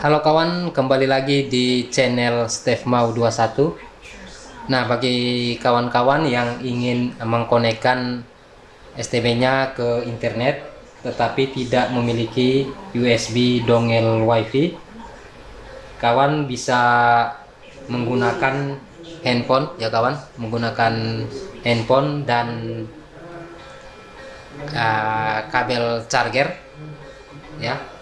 Halo kawan, kembali lagi di channel Steve Mau 21. Nah, bagi kawan-kawan yang ingin mengkonekkan STB-nya ke internet tetapi tidak memiliki USB dongel WiFi, kawan bisa menggunakan handphone ya kawan, menggunakan handphone dan uh, kabel charger ya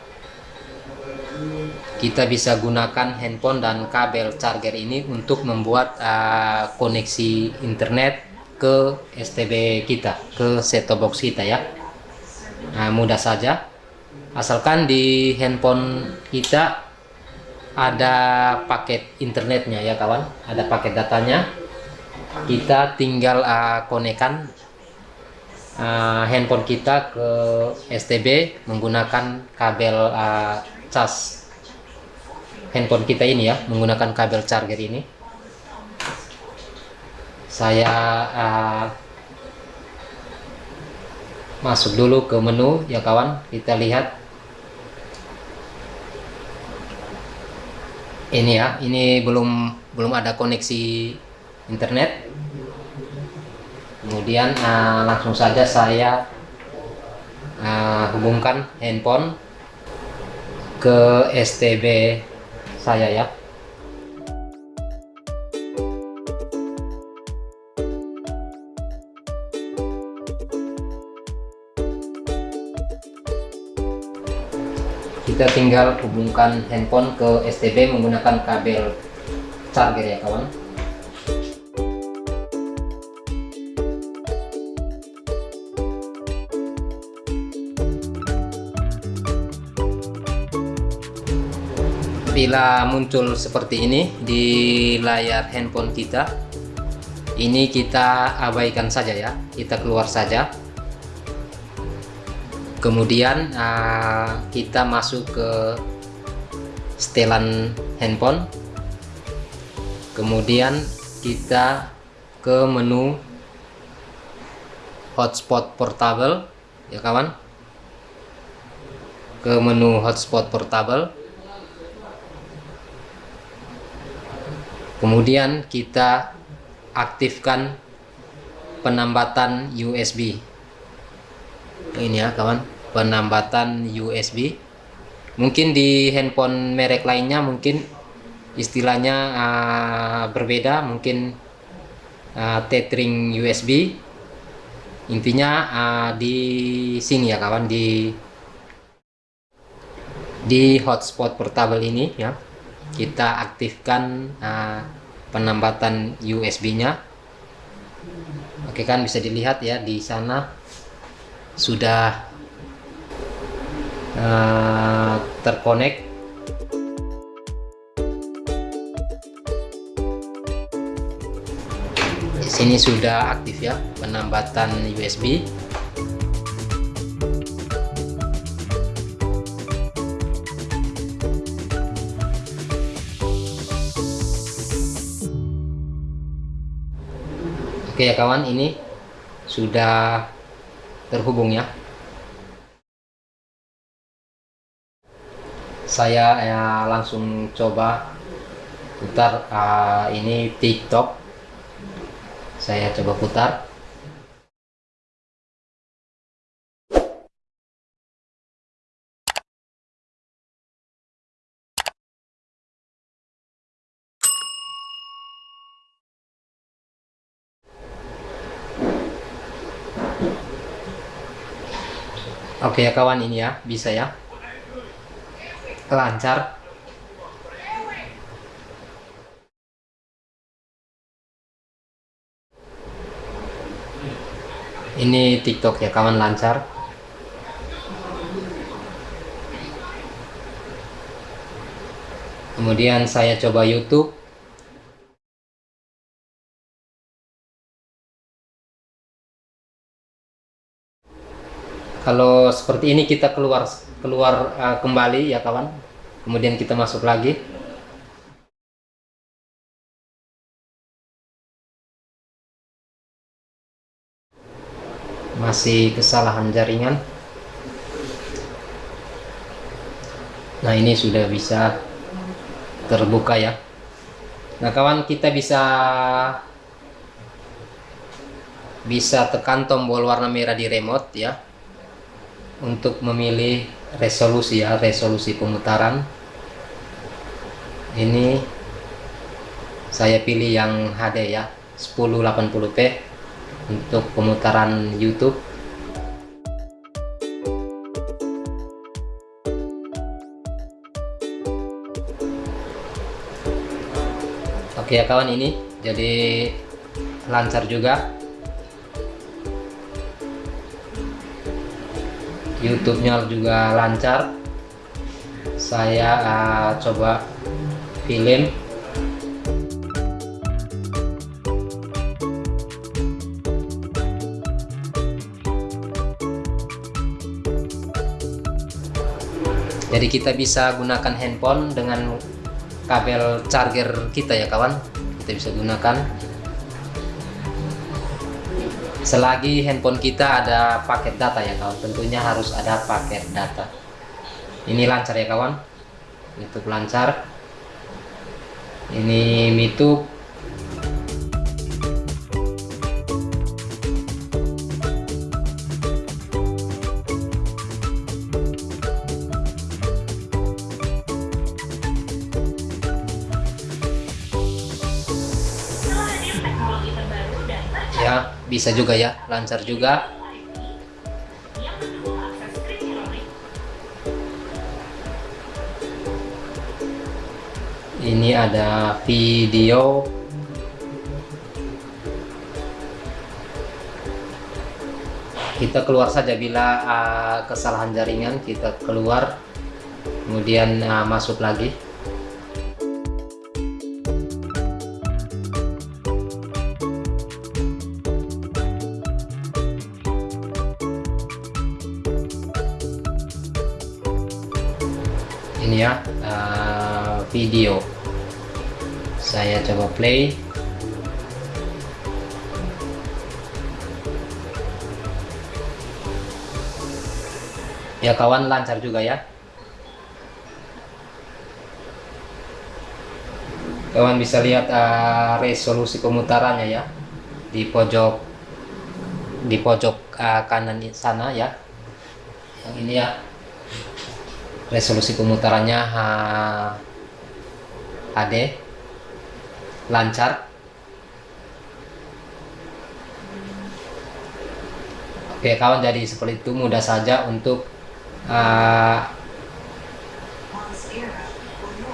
kita bisa gunakan handphone dan kabel charger ini untuk membuat uh, koneksi internet ke STB kita ke set box kita ya. Nah, mudah saja. Asalkan di handphone kita ada paket internetnya ya kawan. Ada paket datanya. Kita tinggal uh, konekan uh, handphone kita ke STB menggunakan kabel uh, cas handphone kita ini ya menggunakan kabel charger ini. Saya uh, masuk dulu ke menu ya kawan. Kita lihat. Ini ya ini belum belum ada koneksi internet. Kemudian uh, langsung saja saya uh, hubungkan handphone ke STB saya ya. Kita tinggal hubungkan handphone ke STB menggunakan kabel charger ya kawan bila muncul seperti ini di layar handphone kita ini kita abaikan saja ya. Kita keluar saja. Kemudian uh, kita masuk ke setelan handphone. Kemudian kita ke menu hotspot portable ya kawan. Ke menu hotspot portable kemudian kita aktifkan penambatan USB ini ya kawan. Penambatan USB mungkin di handphone merek lainnya mungkin istilahnya uh, berbeda. Mungkin uh, tethering USB intinya uh, di sini ya kawan. Di di hotspot portable ini ya kita aktifkan uh, penambatan USB-nya. Oke kan bisa dilihat ya di sana sudah uh, terkonek. Di sini sudah aktif ya penambatan USB. Oke ya kawan, ini sudah terhubung ya. Saya ya, langsung coba putar uh, ini TikTok. Saya coba putar. Oke ya kawan ini ya bisa ya. Lancar. Ini TikTok ya kawan lancar. Kemudian saya coba YouTube kalau seperti ini kita keluar keluar uh, kembali ya kawan. Kemudian kita masuk lagi. Masih kesalahan jaringan. Nah ini sudah bisa terbuka ya. Nah kawan kita bisa bisa tekan tombol warna merah di remote ya untuk memilih resolusi ya resolusi pemutaran. Ini saya pilih yang HD ya 1080p untuk pemutaran YouTube. Oke ya kawan ini jadi lancar juga YouTube-nya juga lancar. Saya uh, coba film jadi kita bisa gunakan handphone dengan kabel charger kita ya kawan. Kita bisa gunakan selagi handphone kita ada paket data ya kawan. Tentunya harus ada paket data. Ini lancar ya kawan. YouTube lancar. Ini YouTube bisa juga ya lancar juga. Ini ada video. Kita keluar saja bila uh, kesalahan jaringan kita keluar kemudian uh, masuk lagi video. Saya coba play. Ya kawan lancar juga ya. Kawan bisa lihat uh, resolusi pemutarannya ya. Di pojok di pojok uh, kanan sana ya. Yang ini ya. Resolusi pemutarannya HD lancar. Oke kawan jadi seperti itu. Mudah saja untuk uh,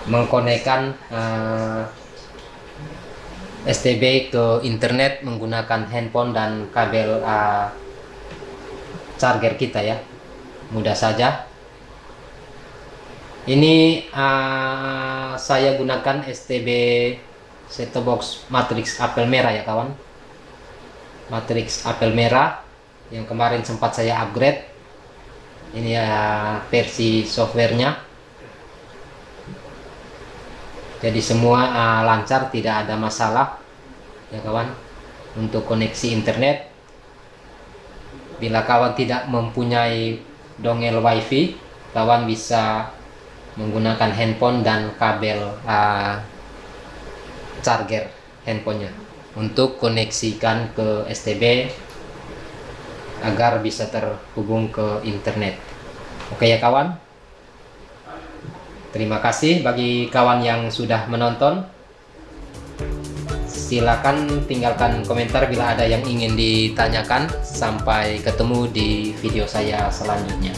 mengkonekkan uh, STB ke internet menggunakan handphone dan kabel uh, charger kita ya. Mudah saja ini uh, saya gunakan STB set box matrix apel merah ya kawan. Matrix apel merah yang kemarin sempat saya upgrade. Ini ya versi softwarenya. Jadi semua uh, lancar tidak ada masalah ya kawan untuk koneksi internet. Bila kawan tidak mempunyai dongel wifi kawan bisa menggunakan handphone dan kabel uh, charger handphonenya untuk koneksikan ke STB agar bisa terhubung ke internet. Oke ya kawan? Terima kasih bagi kawan yang sudah menonton. Silakan tinggalkan komentar bila ada yang ingin ditanyakan. Sampai ketemu di video saya selanjutnya